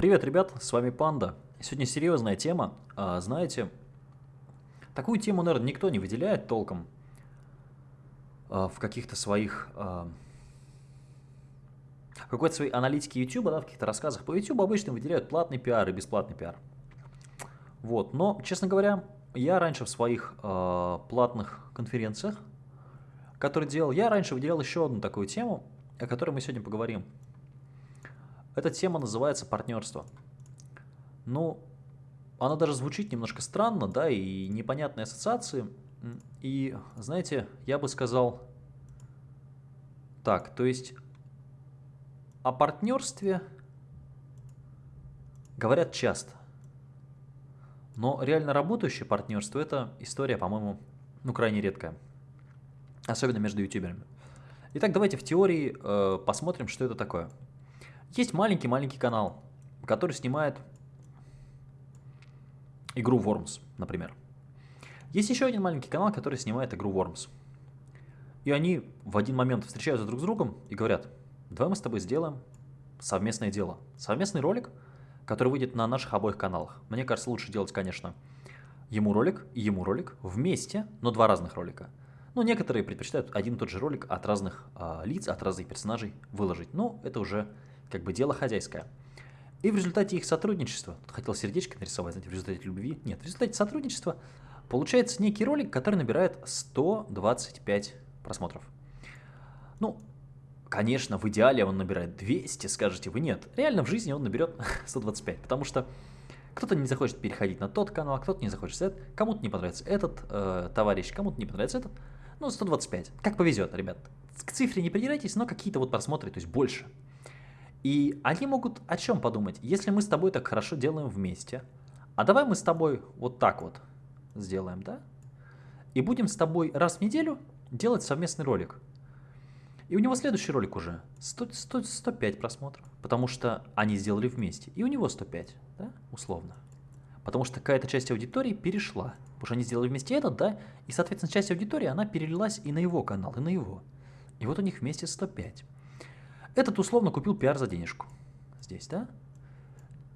Привет, ребят, с вами Панда. Сегодня серьезная тема. А, знаете, такую тему, наверное, никто не выделяет толком а, в каких-то своих... А, какой-то своей аналитике YouTube, да, в каких-то рассказах по YouTube обычно выделяют платный пиар и бесплатный пиар. Вот, но, честно говоря, я раньше в своих э, платных конференциях, которые делал, я раньше выделял еще одну такую тему, о которой мы сегодня поговорим. Эта тема называется партнерство. Ну, она даже звучит немножко странно, да, и непонятные ассоциации. И, знаете, я бы сказал так, то есть о партнерстве говорят часто. Но реально работающее партнерство – это история, по-моему, ну, крайне редкая. Особенно между ютуберами. Итак, давайте в теории э, посмотрим, что это такое. Есть маленький-маленький канал, который снимает игру Worms, например. Есть еще один маленький канал, который снимает игру Worms. И они в один момент встречаются друг с другом и говорят, давай мы с тобой сделаем совместное дело. Совместный ролик – который выйдет на наших обоих каналах. Мне кажется, лучше делать, конечно, ему ролик и ему ролик вместе, но два разных ролика. Ну, некоторые предпочитают один и тот же ролик от разных э, лиц, от разных персонажей выложить. Но это уже как бы дело хозяйское. И в результате их сотрудничества, хотел сердечко нарисовать, знаете, в результате любви, нет, в результате сотрудничества получается некий ролик, который набирает 125 просмотров. Ну, Конечно, в идеале он набирает 200, скажете вы нет. Реально в жизни он наберет 125, потому что кто-то не захочет переходить на тот канал, а кто-то не захочет этот, кому-то не понравится этот э, товарищ, кому-то не понравится этот. Ну, 125. Как повезет, ребят. К цифре не придирайтесь, но какие-то вот просмотры, то есть больше. И они могут о чем подумать? Если мы с тобой так хорошо делаем вместе, а давай мы с тобой вот так вот сделаем, да? И будем с тобой раз в неделю делать совместный ролик. И у него следующий ролик уже 100, 100, 105 просмотров, потому что они сделали вместе. И у него 105, да, условно. Потому что какая-то часть аудитории перешла. Потому что они сделали вместе этот, да, и, соответственно, часть аудитории, она перелилась и на его канал, и на его. И вот у них вместе 105. Этот условно купил пиар за денежку. Здесь, да?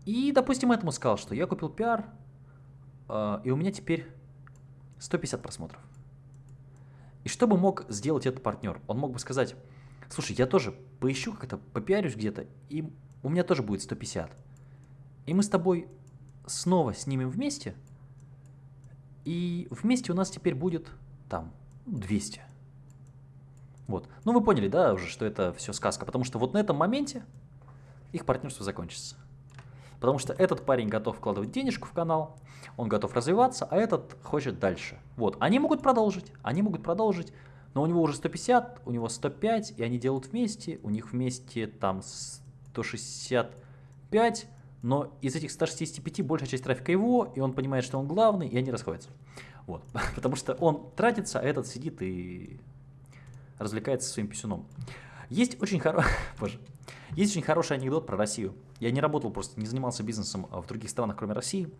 И, допустим, этому сказал, что я купил пиар, э, и у меня теперь 150 просмотров. И что бы мог сделать этот партнер? Он мог бы сказать, слушай, я тоже поищу как-то, попиарюсь где-то, и у меня тоже будет 150. И мы с тобой снова снимем вместе, и вместе у нас теперь будет там 200. Вот. Ну вы поняли, да, уже, что это все сказка, потому что вот на этом моменте их партнерство закончится. Потому что этот парень готов вкладывать денежку в канал, он готов развиваться, а этот хочет дальше. Вот, они могут продолжить, они могут продолжить, но у него уже 150, у него 105, и они делают вместе, у них вместе там 165, но из этих 165 большая часть трафика его, и он понимает, что он главный, и они расходятся. Вот, потому что он тратится, а этот сидит и развлекается своим писюном. Есть очень хороший... Боже. Есть очень хороший анекдот про Россию. Я не работал просто, не занимался бизнесом в других странах, кроме России.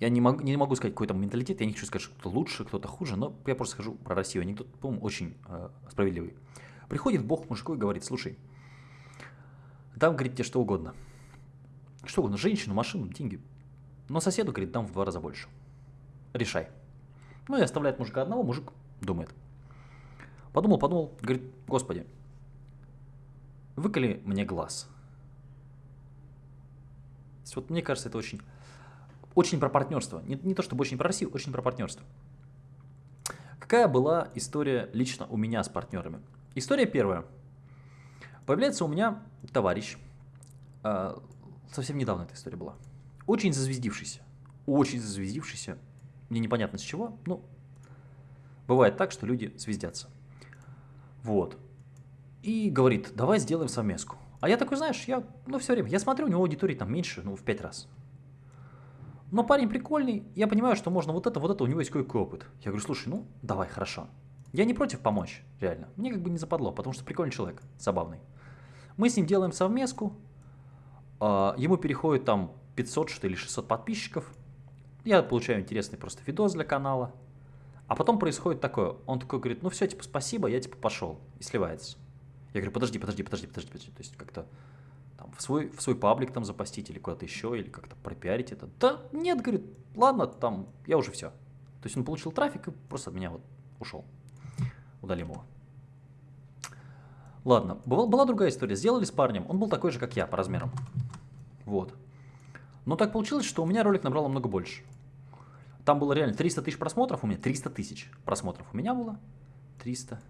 Я не могу, не могу сказать какой там менталитет, я не хочу сказать, что кто-то лучше, кто-то хуже, но я просто скажу про Россию. Анекдот, по-моему, очень э, справедливый. Приходит Бог мужику и говорит, слушай, дам, говорит, тебе что угодно. Что угодно, женщину, машину, деньги. Но соседу, говорит, дам в два раза больше. Решай. Ну и оставляет мужика одного, мужик думает. Подумал, подумал, говорит, господи, выколи мне глаз. Вот мне кажется, это очень, очень про партнерство. Не, не то чтобы очень про Россию, очень про партнерство. Какая была история лично у меня с партнерами? История первая. Появляется у меня товарищ, э, совсем недавно эта история была, очень зазвездившийся, очень зазвездившийся, мне непонятно с чего, но бывает так, что люди звездятся. Вот. И говорит, давай сделаем совместку. А я такой, знаешь, я, ну, все время, я смотрю, у него аудитории там меньше, ну, в пять раз. Но парень прикольный, я понимаю, что можно вот это, вот это, у него есть кое-какой опыт. Я говорю, слушай, ну, давай, хорошо. Я не против помочь, реально. Мне как бы не западло, потому что прикольный человек, забавный. Мы с ним делаем совместку, а, ему переходит там 500 что или 600 подписчиков. Я получаю интересный просто видос для канала. А потом происходит такое, он такой говорит, ну все, типа, спасибо, я типа пошел, и сливается. Я говорю, подожди, подожди, подожди, подожди, подожди. То есть как-то там в свой, в свой паблик там запостить или куда-то еще, или как-то пропиарить это. Да нет, говорит, ладно, там, я уже все. То есть он получил трафик и просто от меня вот ушел. Удалим его. Ладно, была, была другая история. Сделали с парнем, он был такой же, как я, по размерам. Вот. Но так получилось, что у меня ролик набрал намного больше. Там было реально 300 тысяч просмотров у меня, 300 тысяч просмотров у меня было. 300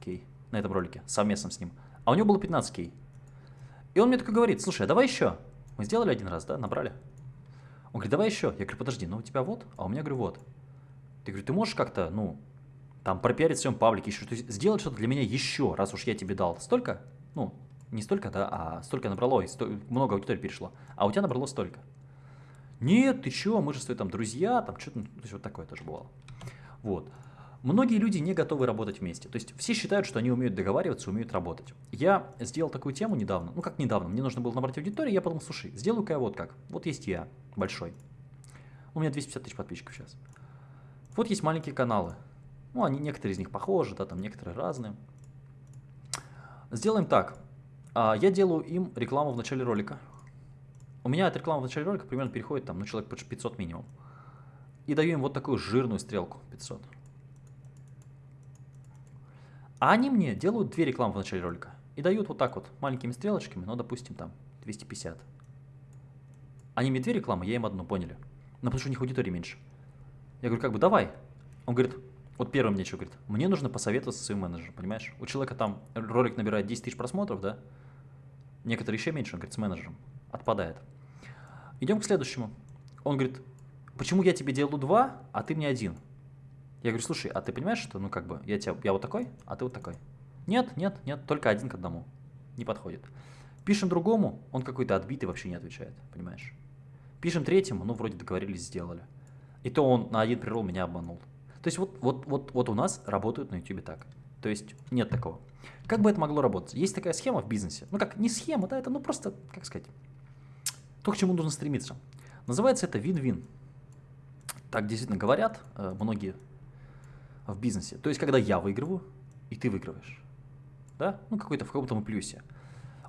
кей на этом ролике, совместно с ним. А у него было 15 кей. И он мне такой говорит, слушай, а давай еще. Мы сделали один раз, да, набрали. Он говорит, давай еще. Я говорю, подожди, ну у тебя вот, а у меня, говорю, вот. Ты, говорю, ты можешь как-то, ну, там пропиарить в своем паблике еще, сделать что-то для меня еще, раз уж я тебе дал столько, ну, не столько, да, а столько набрало, и сто, много аудитории перешло, а у тебя набрало столько. Нет, ты чё, мы же с тобой там друзья, там что-то, то есть вот такое тоже бывало. Вот. Многие люди не готовы работать вместе. То есть все считают, что они умеют договариваться, умеют работать. Я сделал такую тему недавно, ну как недавно, мне нужно было набрать аудиторию, я подумал, слушай, сделаю-ка я вот как. Вот есть я, большой. У меня 250 тысяч подписчиков сейчас. Вот есть маленькие каналы. Ну, они, некоторые из них похожи, да, там некоторые разные. Сделаем так. А, я делаю им рекламу в начале ролика. У меня от рекламы в начале ролика примерно переходит там, ну, человек 500 минимум. И даю им вот такую жирную стрелку 500. А они мне делают две рекламы в начале ролика. И дают вот так вот, маленькими стрелочками, ну, допустим, там, 250. Они мне две рекламы, я им одну, поняли? Но потому что у них аудитории меньше. Я говорю, как бы, давай. Он говорит, вот первый мне что говорит, мне нужно посоветоваться со своим менеджером, понимаешь? У человека там ролик набирает 10 тысяч просмотров, да? Некоторые еще меньше, он говорит, с менеджером. Отпадает. Идем к следующему. Он говорит, почему я тебе делаю два, а ты мне один? Я говорю, слушай, а ты понимаешь, что, ну, как бы, я, тебя, я вот такой, а ты вот такой? Нет, нет, нет, только один к одному. Не подходит. Пишем другому, он какой-то отбитый, вообще не отвечает, понимаешь? Пишем третьему, ну, вроде договорились, сделали. И то он на один прирол меня обманул. То есть вот, вот, вот, вот у нас работают на YouTube так. То есть нет такого. Как бы это могло работать? Есть такая схема в бизнесе. Ну как, не схема, да, это ну просто, как сказать, то, к чему нужно стремиться. Называется это вин-вин. Так действительно говорят э, многие в бизнесе. То есть, когда я выигрываю, и ты выигрываешь. Да? Ну, какой-то в каком-то плюсе.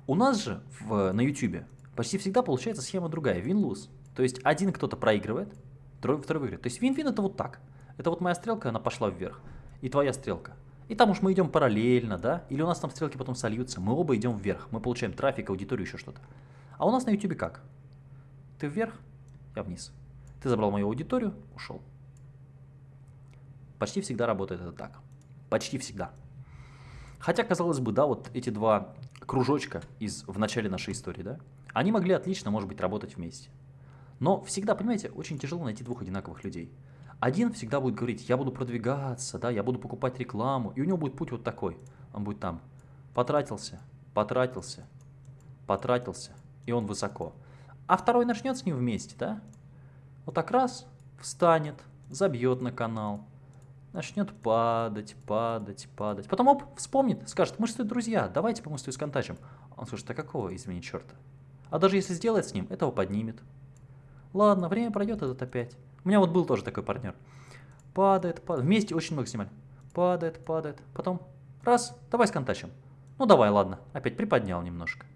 У нас же в, на YouTube почти всегда получается схема другая, win-lose. То есть, один кто-то проигрывает, второй, второй выигрывает. То есть, win-win это вот так. Это вот моя стрелка, она пошла вверх. И твоя стрелка. И там уж мы идем параллельно, да? Или у нас там стрелки потом сольются. Мы оба идем вверх. Мы получаем трафик, аудиторию, еще что-то. А у нас на YouTube как? Ты вверх, я вниз. Ты забрал мою аудиторию, ушел. Почти всегда работает это так. Почти всегда. Хотя, казалось бы, да, вот эти два кружочка из, в начале нашей истории, да, они могли отлично, может быть, работать вместе. Но всегда, понимаете, очень тяжело найти двух одинаковых людей. Один всегда будет говорить, я буду продвигаться, да, я буду покупать рекламу, и у него будет путь вот такой. Он будет там, потратился, потратился, потратился, и он высоко. А второй начнет с ним вместе, да, вот так раз, встанет, забьет на канал, начнет падать, падать, падать. Потом оп, вспомнит, скажет, мы же друзья, давайте с тобой сконтачим. Он скажет, а какого, извини, черта? А даже если сделать с ним, этого поднимет. Ладно, время пройдет, этот опять. У меня вот был тоже такой партнер. Падает, падает. Вместе очень много снимали. Падает, падает. Потом раз, давай сконтачим. Ну давай, ладно. Опять приподнял немножко.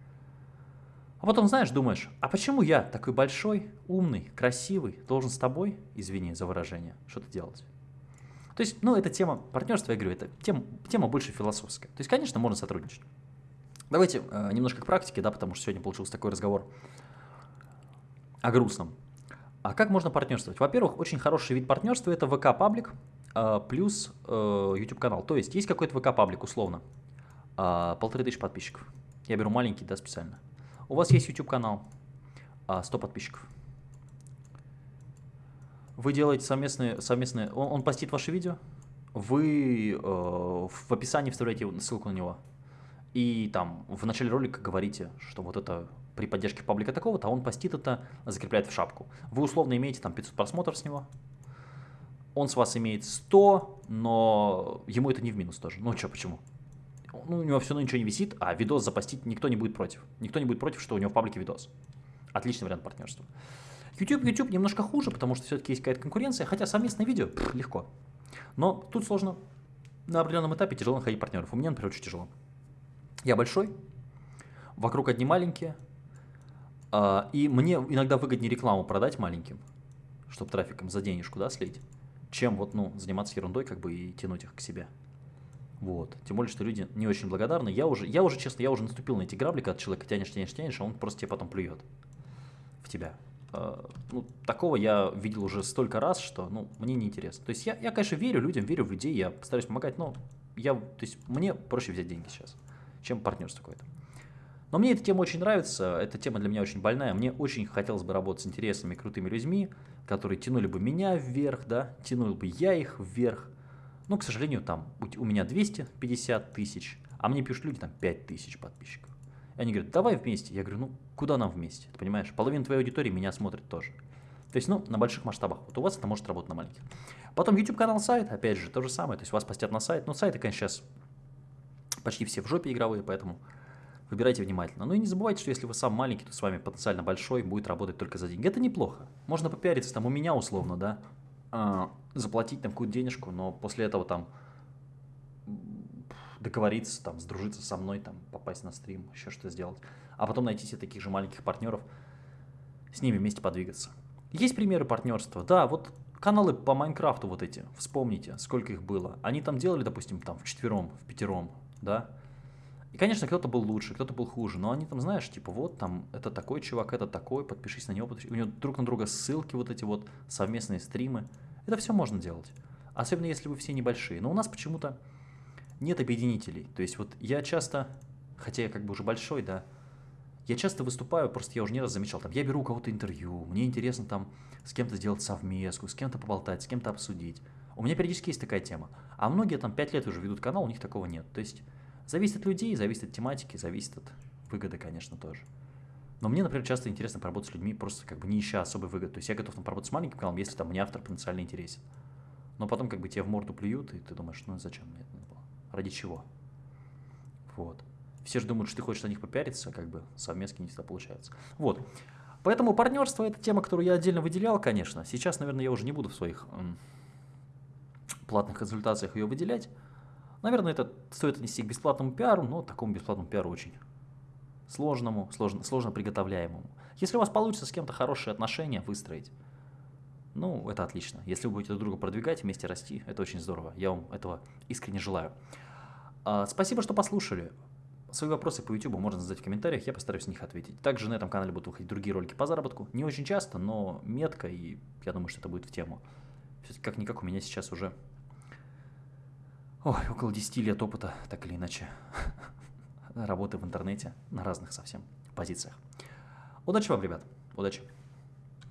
А потом, знаешь, думаешь, а почему я такой большой, умный, красивый, должен с тобой, извини за выражение, что-то делать? То есть, ну, это тема партнерства, я говорю, это тема, тема больше философская. То есть, конечно, можно сотрудничать. Давайте э, немножко к практике, да, потому что сегодня получился такой разговор о грустном. А как можно партнерствовать? Во-первых, очень хороший вид партнерства это ВК-паблик э, плюс э, YouTube-канал. То есть, есть какой-то ВК-паблик, условно, э, полторы тысячи подписчиков. Я беру маленький, да, специально. У вас есть YouTube-канал, э, 100 подписчиков. Вы делаете совместные, совместные он, он постит ваши видео, вы э, в описании вставляете ссылку на него, и там в начале ролика говорите, что вот это при поддержке паблика такого-то, а он постит это, закрепляет в шапку. Вы условно имеете там 500 просмотров с него, он с вас имеет 100, но ему это не в минус тоже. Ну что, почему? Ну, у него все равно ничего не висит, а видос запостить никто не будет против. Никто не будет против, что у него в паблике видос. Отличный вариант партнерства. YouTube, YouTube немножко хуже, потому что все-таки есть какая-то конкуренция, хотя совместное видео пфф, легко. Но тут сложно, на определенном этапе тяжело находить партнеров. У меня, например, очень тяжело. Я большой, вокруг одни маленькие, А, и мне иногда выгоднее рекламу продать маленьким, чтобы трафиком за денежку, да, слить, чем вот, ну, заниматься ерундой, как бы, и тянуть их к себе. Вот. Тем более, что люди не очень благодарны. Я уже, я уже, честно, я уже наступил на эти грабли, когда человека тянешь, тянешь, тянешь, а он просто тебе потом плюет в тебя. А, ну, такого я видел уже столько раз, что, ну, мне неинтересно. То есть я, я, конечно, верю людям, верю в людей, я стараюсь помогать, но я, то есть мне проще взять деньги сейчас, чем партнерство какое-то. Но мне эта тема очень нравится, эта тема для меня очень больная. Мне очень хотелось бы работать с интересными, крутыми людьми, которые тянули бы меня вверх, да, тянул бы я их вверх. Но, к сожалению, там у меня 250 тысяч, а мне пишут люди там 5 тысяч подписчиков. И они говорят, давай вместе. Я говорю, ну куда нам вместе? Ты понимаешь, половина твоей аудитории меня смотрит тоже. То есть, ну, на больших масштабах. Вот у вас это может работать на маленьких. Потом YouTube канал, сайт, опять же, то же самое. То есть вас постят на сайт. Но сайты, конечно, сейчас почти все в жопе игровые, поэтому Выбирайте внимательно. Ну и не забывайте, что если вы сам маленький, то с вами потенциально большой будет работать только за деньги. Это неплохо. Можно попиариться там у меня условно, да, а, заплатить там какую-то денежку, но после этого там договориться, там, сдружиться со мной, там, попасть на стрим, еще что сделать. А потом найти себе таких же маленьких партнеров, с ними вместе подвигаться. Есть примеры партнерства. Да, вот каналы по Майнкрафту вот эти, вспомните, сколько их было. Они там делали, допустим, там в четвером, в пятером, да, и, конечно, кто-то был лучше, кто-то был хуже, но они там, знаешь, типа, вот там, это такой чувак, это такой, подпишись на него, подпишись. у него друг на друга ссылки, вот эти вот совместные стримы. Это все можно делать. Особенно если вы все небольшие. Но у нас почему-то нет объединителей. То есть вот я часто, хотя я как бы уже большой, да, я часто выступаю, просто я уже не раз замечал, там, я беру у кого-то интервью, мне интересно там с кем-то сделать совместку, с кем-то поболтать, с кем-то обсудить. У меня периодически есть такая тема. А многие там 5 лет уже ведут канал, у них такого нет. То есть Зависит от людей, зависит от тематики, зависит от выгоды, конечно, тоже. Но мне, например, часто интересно поработать с людьми, просто как бы не ища особой выгоды. То есть я готов там, поработать с маленьким каналом, если там мне автор потенциально интересен. Но потом как бы тебе в морду плюют, и ты думаешь, ну зачем мне это было? Ради чего? Вот. Все же думают, что ты хочешь на них попиариться, как бы совместки не всегда получается. Вот. Поэтому партнерство – это тема, которую я отдельно выделял, конечно. Сейчас, наверное, я уже не буду в своих платных консультациях ее выделять. Наверное, это стоит отнести к бесплатному пиару, но такому бесплатному пиару очень сложному, сложно, сложно приготовляемому. Если у вас получится с кем-то хорошие отношения выстроить, ну, это отлично. Если вы будете друг друга продвигать, вместе расти, это очень здорово. Я вам этого искренне желаю. А, спасибо, что послушали. Свои вопросы по YouTube можно задать в комментариях, я постараюсь на них ответить. Также на этом канале будут выходить другие ролики по заработку. Не очень часто, но метко, и я думаю, что это будет в тему. Как-никак у меня сейчас уже Ой, около 10 лет опыта, так или иначе, работы в интернете на разных совсем позициях. Удачи вам, ребят, удачи.